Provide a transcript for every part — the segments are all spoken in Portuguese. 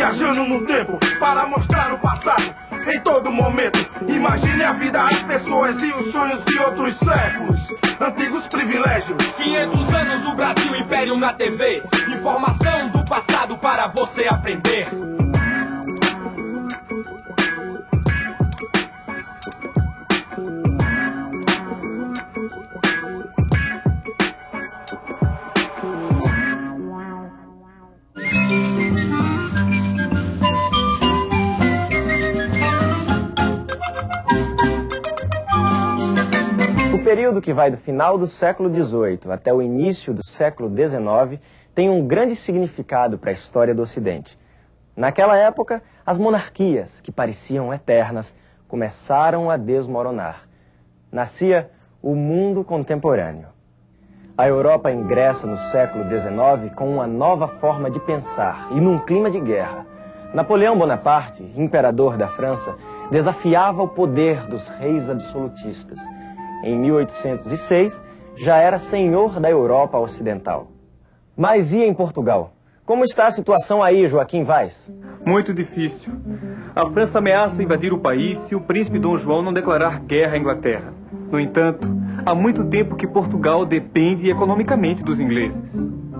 Viajando no tempo para mostrar o passado em todo momento. Imagine a vida, as pessoas e os sonhos de outros séculos. Antigos privilégios. 500 anos o Brasil Império na TV. Informação do passado para você aprender. Período que vai do final do século XVIII até o início do século XIX tem um grande significado para a história do Ocidente. Naquela época, as monarquias, que pareciam eternas, começaram a desmoronar. Nascia o mundo contemporâneo. A Europa ingressa no século XIX com uma nova forma de pensar e num clima de guerra. Napoleão Bonaparte, imperador da França, desafiava o poder dos reis absolutistas. Em 1806, já era senhor da Europa Ocidental. Mas e em Portugal? Como está a situação aí, Joaquim Vaz? Muito difícil. A França ameaça invadir o país se o príncipe Dom João não declarar guerra à Inglaterra. No entanto, há muito tempo que Portugal depende economicamente dos ingleses.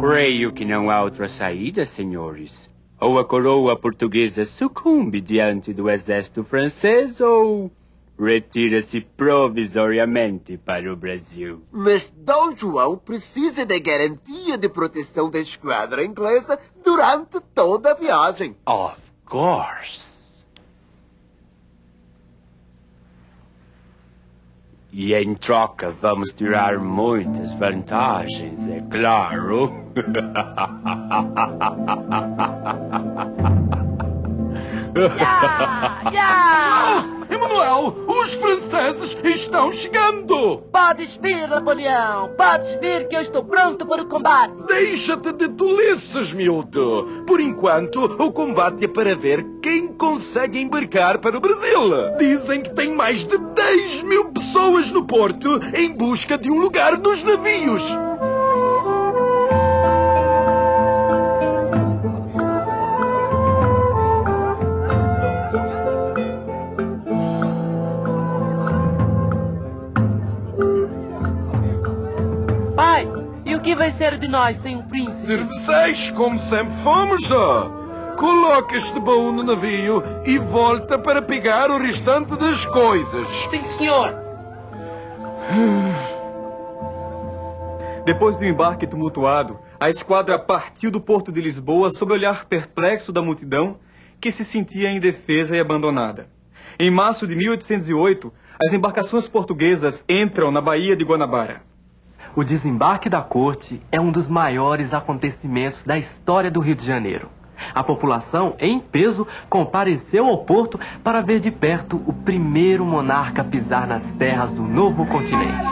Creio que não há outra saída, senhores. Ou a coroa portuguesa sucumbe diante do exército francês ou retira-se provisoriamente para o Brasil. Mas Dom João precisa da garantia de proteção da esquadra inglesa durante toda a viagem. Of course. E em troca vamos tirar muitas vantagens, é claro. Emanuel, os franceses estão chegando! Podes vir, Napoleão. Podes vir que eu estou pronto para o combate. Deixa-te de tolices, miúdo. Por enquanto, o combate é para ver quem consegue embarcar para o Brasil. Dizem que tem mais de 10 mil pessoas no porto em busca de um lugar nos navios. Que vai ser de nós sem o príncipe? Cerveceis, como sempre fomos, ó. Coloca este baú no navio e volta para pegar o restante das coisas. Sim, senhor. Depois do embarque tumultuado, a esquadra partiu do porto de Lisboa sob o olhar perplexo da multidão que se sentia indefesa e abandonada. Em março de 1808, as embarcações portuguesas entram na Baía de Guanabara. O desembarque da corte é um dos maiores acontecimentos da história do Rio de Janeiro. A população, em peso, compareceu ao porto para ver de perto o primeiro monarca pisar nas terras do novo continente.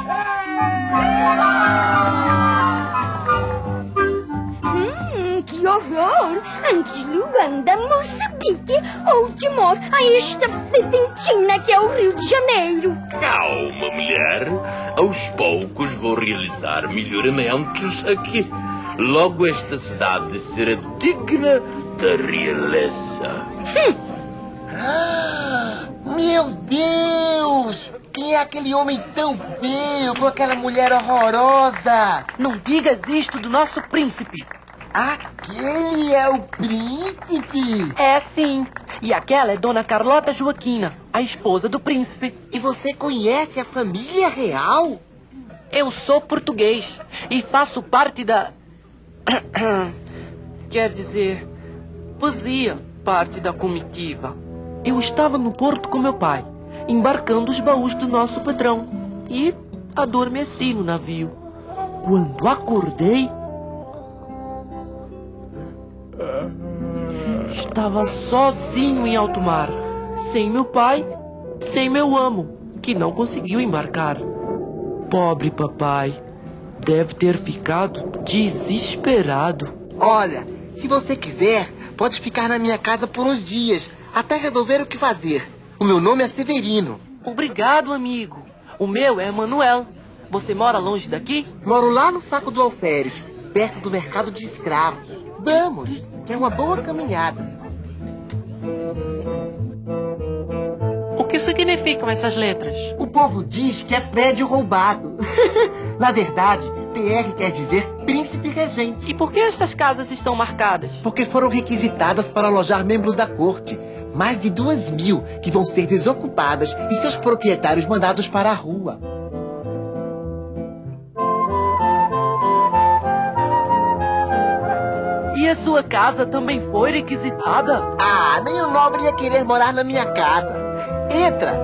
Hum, horror! Antes Luanda, Moçambique ou Timor, a esta pedentina que é o Rio de Janeiro. Calma, mulher. Aos poucos vou realizar melhoramentos aqui. Logo esta cidade será digna da realeza. Ah, meu Deus! Quem é aquele homem tão feio com aquela mulher horrorosa? Não digas isto do nosso príncipe. Aquele é o príncipe! É sim. E aquela é Dona Carlota Joaquina, a esposa do príncipe. E você conhece a família real? Eu sou português e faço parte da. Quer dizer, fazia parte da comitiva. Eu estava no porto com meu pai, embarcando os baús do nosso patrão e adormeci no navio. Quando acordei, estava sozinho em alto mar, sem meu pai, sem meu amo, que não conseguiu embarcar. Pobre papai, deve ter ficado desesperado. Olha, se você quiser, pode ficar na minha casa por uns dias, até resolver o que fazer. O meu nome é Severino. Obrigado, amigo. O meu é Manuel. Você mora longe daqui? Moro lá no saco do Alferes, perto do mercado de escravos. Vamos, que é uma boa caminhada. O que significam essas letras? O povo diz que é prédio roubado. Na verdade, PR quer dizer príncipe regente. E por que estas casas estão marcadas? Porque foram requisitadas para alojar membros da corte. Mais de duas mil que vão ser desocupadas e seus proprietários mandados para a rua. Sua casa também foi requisitada? Ah, nem o nobre ia querer morar na minha casa. Entra!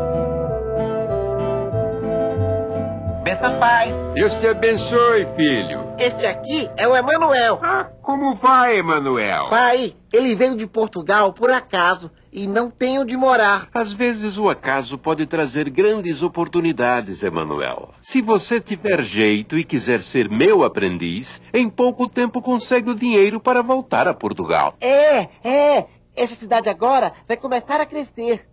Benção, pai. Deus te abençoe, filho. Este aqui é o Emanuel. Ah, como vai, Emanuel? Pai, ele veio de Portugal por acaso e não tem onde morar. Às vezes o acaso pode trazer grandes oportunidades, Emanuel. Se você tiver jeito e quiser ser meu aprendiz, em pouco tempo consegue o dinheiro para voltar a Portugal. É, é. Essa cidade agora vai começar a crescer.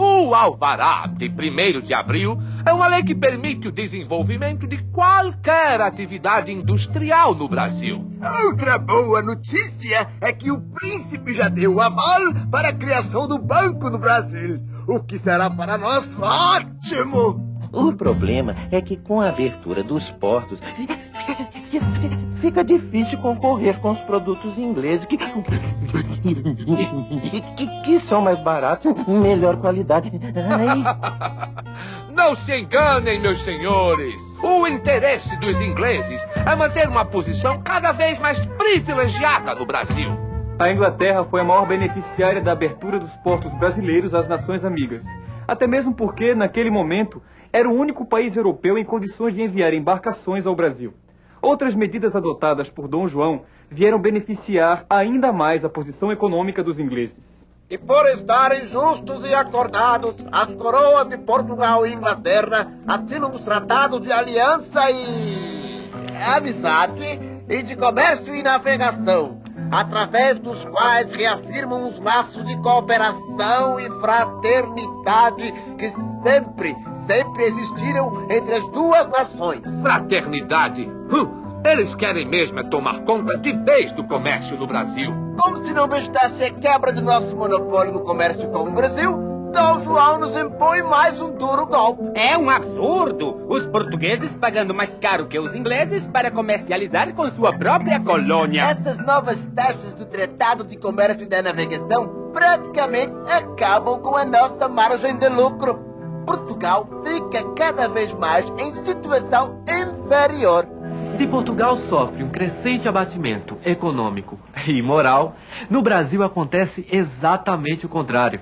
O Alvará de 1 de abril é uma lei que permite o desenvolvimento de qualquer atividade industrial no Brasil. Outra boa notícia é que o príncipe já deu o aval para a criação do Banco do Brasil, o que será para nós ótimo. O problema é que com a abertura dos portos fica difícil concorrer com os produtos ingleses que, que, que são mais baratos e melhor qualidade. Ai. Não se enganem, meus senhores. O interesse dos ingleses é manter uma posição cada vez mais privilegiada no Brasil. A Inglaterra foi a maior beneficiária da abertura dos portos brasileiros às nações amigas. Até mesmo porque, naquele momento, era o único país europeu em condições de enviar embarcações ao Brasil. Outras medidas adotadas por Dom João vieram beneficiar ainda mais a posição econômica dos ingleses. E por estarem justos e acordados, as coroas de Portugal e Inglaterra assinam os tratados de aliança e amizade e de comércio e navegação, através dos quais reafirmam os laços de cooperação e fraternidade que sempre, sempre existiram entre as duas nações. Fraternidade? Hum, eles querem mesmo é tomar conta de vez do comércio no Brasil. Como se não bastasse a quebra do nosso monopólio no comércio com o Brasil, Dom João nos impõe mais um duro golpe. É um absurdo! Os portugueses pagando mais caro que os ingleses para comercializar com sua própria colônia. Essas novas taxas do Tratado de Comércio e da Navegação praticamente acabam com a nossa margem de lucro. Portugal fica cada vez mais em situação inferior. Se Portugal sofre um crescente abatimento econômico e moral, no Brasil acontece exatamente o contrário.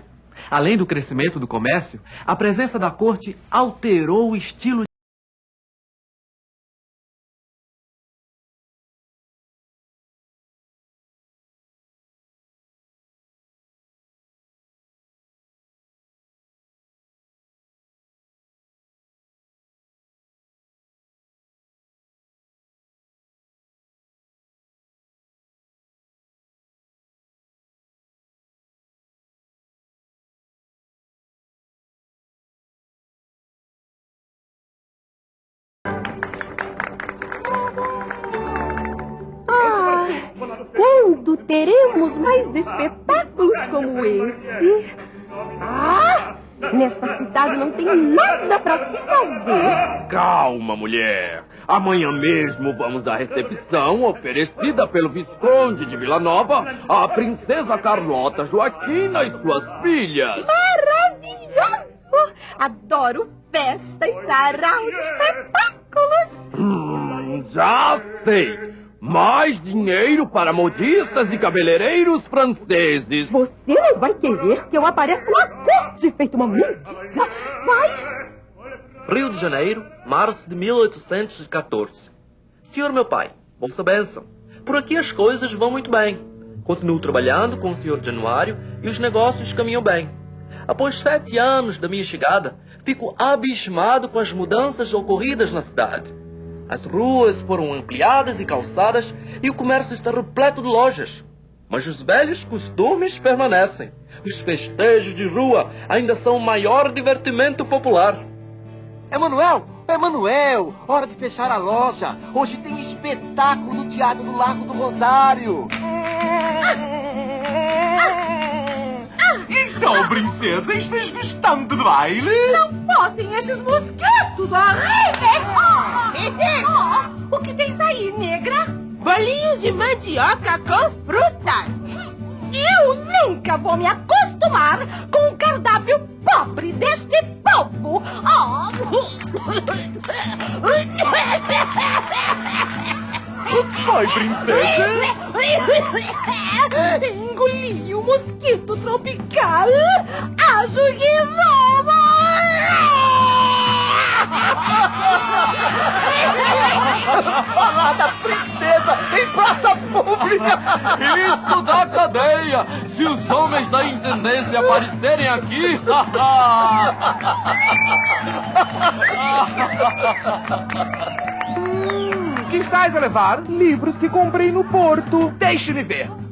Além do crescimento do comércio, a presença da corte alterou o estilo Quando teremos mais espetáculos como esse? Ah! Nesta cidade não tem nada para se fazer. Calma, mulher. Amanhã mesmo vamos à recepção oferecida pelo Visconde de Vila Nova à Princesa Carlota Joaquina e suas filhas. Maravilhoso! Adoro festas, sarau espetáculos. Hum, já sei. Mais dinheiro para modistas e cabeleireiros franceses. Você não vai querer que eu apareça na corte feito uma mendiga. Vai! Rio de Janeiro, março de 1814. Senhor meu pai, vossa bênção. Por aqui as coisas vão muito bem. Continuo trabalhando com o senhor Januário e os negócios caminham bem. Após sete anos da minha chegada, fico abismado com as mudanças ocorridas na cidade. As ruas foram ampliadas e calçadas e o comércio está repleto de lojas. Mas os velhos costumes permanecem. Os festejos de rua ainda são o maior divertimento popular. Emanuel, Emanuel, hora de fechar a loja. Hoje tem espetáculo no Teatro do Largo do Rosário. Então, princesa, estás gostando do baile? Não podem esses mosquitos horríveis! Oh, o que tens aí, negra? Bolinho de mandioca com frutas. Eu nunca vou me acostumar com o cardápio pobre deste povo. Oh. O que foi, princesa? Engoli o mosquito tropical. Acho que Falada princesa em praça pública! Isso da cadeia! Se os homens da intendência aparecerem aqui. hum, que estás a levar? Livros que comprei no porto. Deixe-me ver.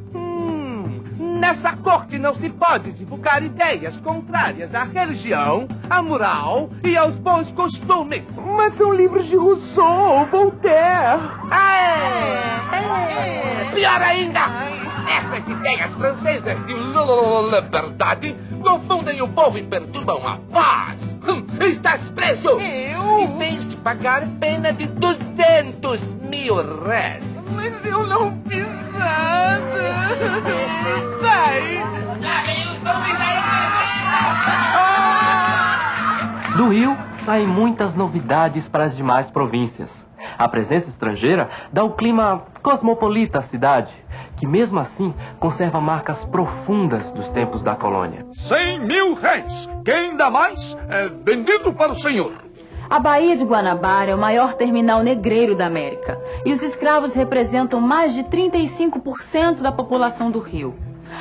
Nessa corte não se pode divulgar ideias contrárias à religião, à moral e aos bons costumes. Mas são livros de Rousseau, Voltaire. É, é. Pior ainda! Essas ideias francesas de liberdade confundem o povo e perturbam a paz. Hum, estás preso! Eu? E tens de pagar pena de 200 mil réis. Mas eu não fiz nada. Sai! Já vem os Do Rio saem muitas novidades para as demais províncias. A presença estrangeira dá o clima cosmopolita à cidade, que mesmo assim conserva marcas profundas dos tempos da colônia. Cem mil réis! Quem dá mais é vendido para o senhor. A Baía de Guanabara é o maior terminal negreiro da América e os escravos representam mais de 35% da população do Rio.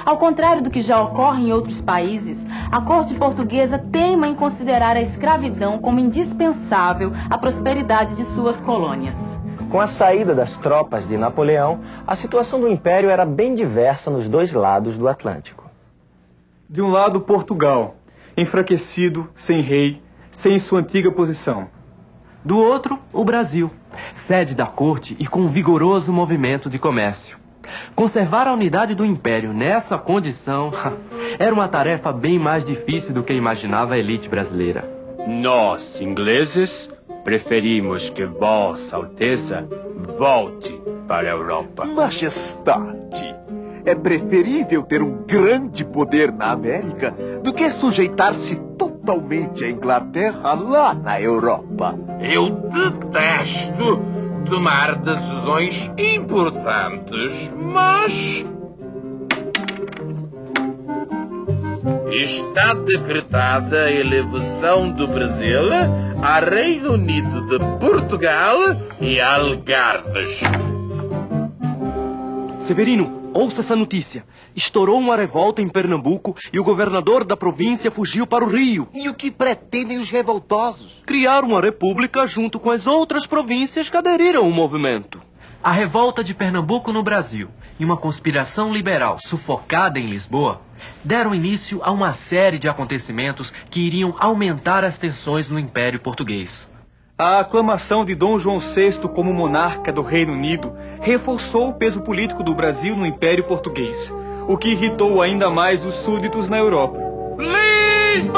Ao contrário do que já ocorre em outros países, a corte portuguesa teima em considerar a escravidão como indispensável à prosperidade de suas colônias. Com a saída das tropas de Napoleão, a situação do império era bem diversa nos dois lados do Atlântico. De um lado, Portugal, enfraquecido, sem rei, sem sua antiga posição. Do outro, o Brasil, sede da corte e com um vigoroso movimento de comércio. Conservar a unidade do império nessa condição era uma tarefa bem mais difícil do que imaginava a elite brasileira. Nós, ingleses, preferimos que Vossa Alteza volte para a Europa. Majestade, é preferível ter um grande poder na América do que sujeitar-se totalmente à Inglaterra lá na Europa. Eu detesto tomar decisões importantes, mas. Está decretada a elevação do Brasil a Reino Unido de Portugal e Algarves. Severino, ouça essa notícia. Estourou uma revolta em Pernambuco e o governador da província fugiu para o Rio. E o que pretendem os revoltosos? Criar uma república junto com as outras províncias que aderiram ao movimento. A revolta de Pernambuco no Brasil e uma conspiração liberal sufocada em Lisboa deram início a uma série de acontecimentos que iriam aumentar as tensões no Império Português. A aclamação de Dom João VI como monarca do Reino Unido reforçou o peso político do Brasil no Império Português, o que irritou ainda mais os súditos na Europa. Lisbonenses!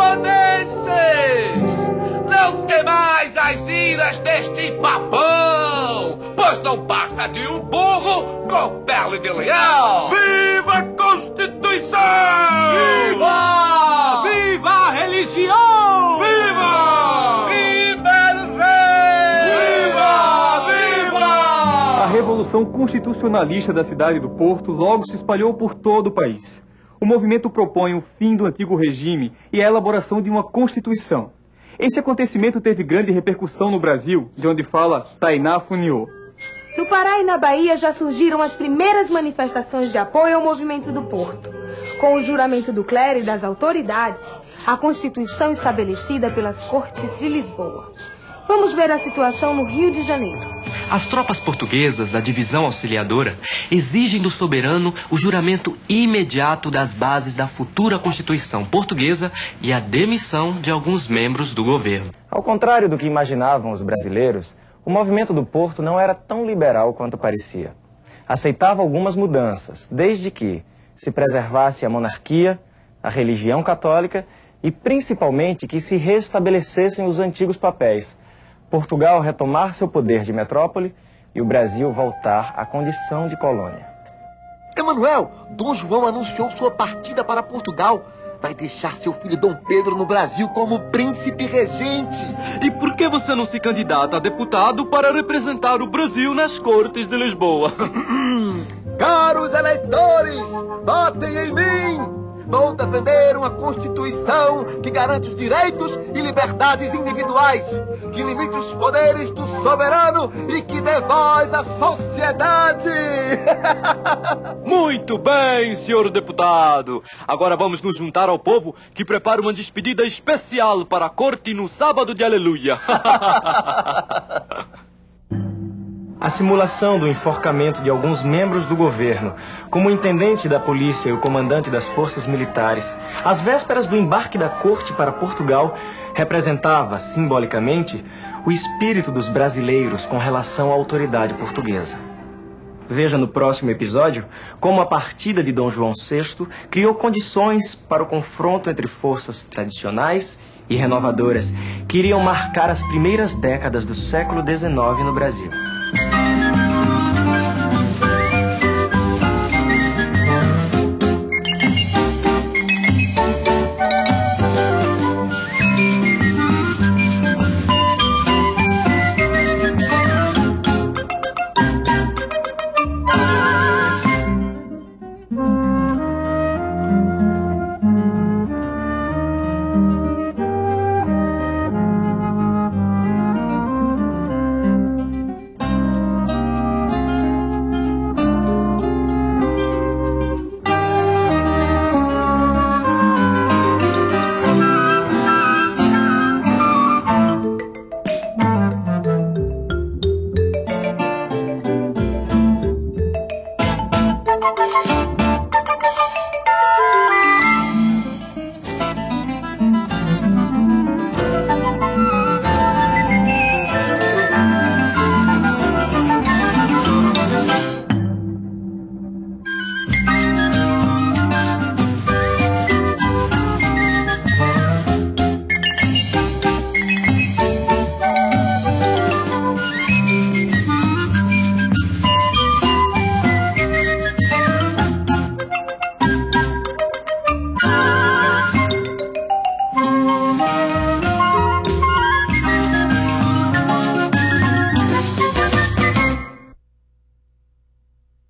Não temais as iras deste papão, pois não passa de um burro com pele de leão! Revolução Constitucionalista da cidade do Porto logo se espalhou por todo o país. O movimento propõe o fim do antigo regime e a elaboração de uma Constituição. Esse acontecimento teve grande repercussão no Brasil, de onde fala Tainá Funiô. No Pará e na Bahia já surgiram as primeiras manifestações de apoio ao movimento do Porto. Com o juramento do clero e das autoridades, a Constituição estabelecida pelas Cortes de Lisboa. Vamos ver a situação no Rio de Janeiro. As tropas portuguesas da divisão auxiliadora exigem do soberano o juramento imediato das bases da futura Constituição portuguesa e a demissão de alguns membros do governo. Ao contrário do que imaginavam os brasileiros, o movimento do Porto não era tão liberal quanto parecia. Aceitava algumas mudanças, desde que se preservasse a monarquia, a religião católica e principalmente que se restabelecessem os antigos papéis. Portugal retomar seu poder de metrópole e o Brasil voltar à condição de colônia. Emanuel, Dom João anunciou sua partida para Portugal. Vai deixar seu filho Dom Pedro no Brasil como príncipe regente. E por que você não se candidata a deputado para representar o Brasil nas cortes de Lisboa? Caros eleitores, votem em mim! Vou defender uma Constituição que garante os direitos e liberdades individuais, que limite os poderes do soberano e que dê voz à sociedade. Muito bem, senhor deputado. Agora vamos nos juntar ao povo que prepara uma despedida especial para a corte no sábado de aleluia. A simulação do enforcamento de alguns membros do governo, como o intendente da polícia e o comandante das forças militares, às vésperas do embarque da corte para Portugal, representava, simbolicamente, o espírito dos brasileiros com relação à autoridade portuguesa. Veja no próximo episódio como a partida de Dom João VI criou condições para o confronto entre forças tradicionais e renovadoras que iriam marcar as primeiras décadas do século XIX no Brasil.